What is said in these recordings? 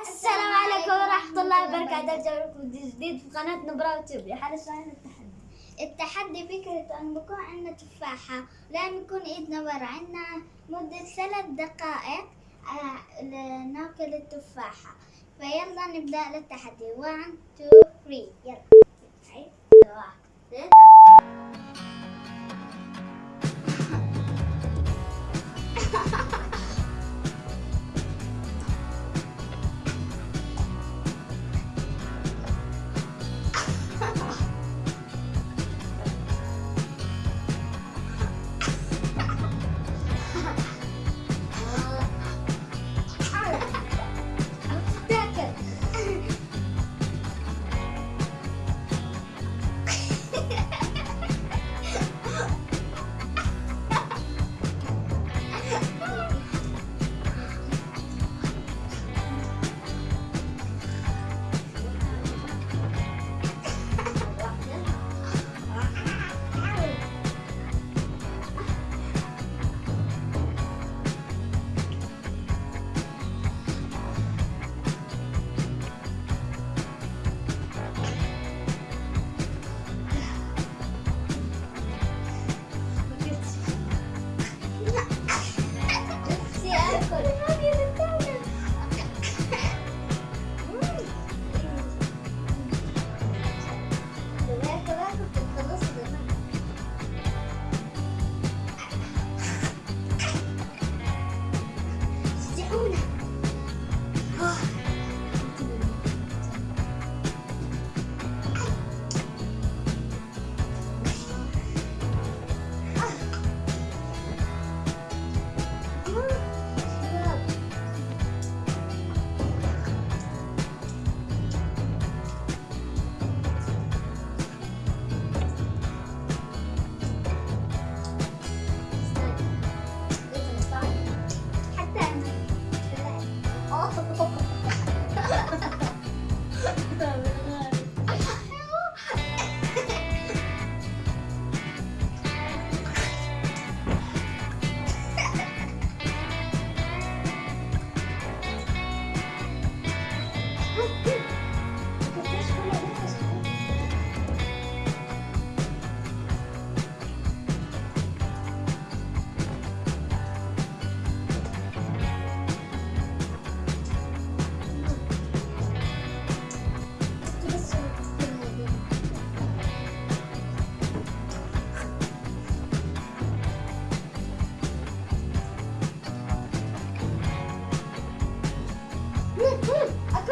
السلام عليكم ورحمة الله وبركاته. لكم جديد في قناة نبرة وتيوب لحالة سؤال التحدي؟ التحدي فكرة أن بكون عندنا تفاحة لازم يكون إيدنا ورا. عندنا مدة ثلاث دقائق آه، لناكل التفاحة. فيلا نبدأ التحدي 1 2 3 يلا. 2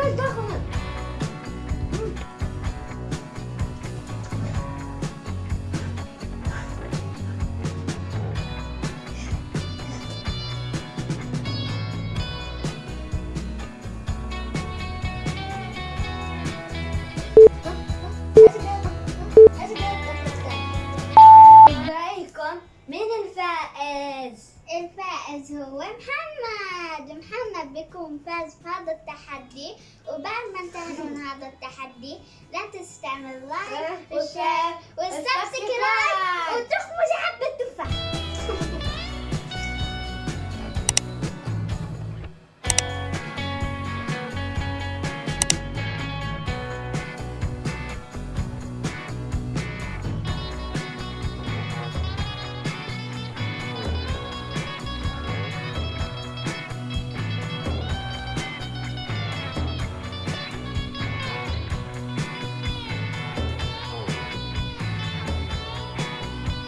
أكل ضخم برأيكم مين الفائز؟ الفائز هو محمد محمد بيكون فاز في هذا التحدي. وبعد ما انتهينا من هذا التحدي لا تنسى تعمل like و share و subscribe. وتخبر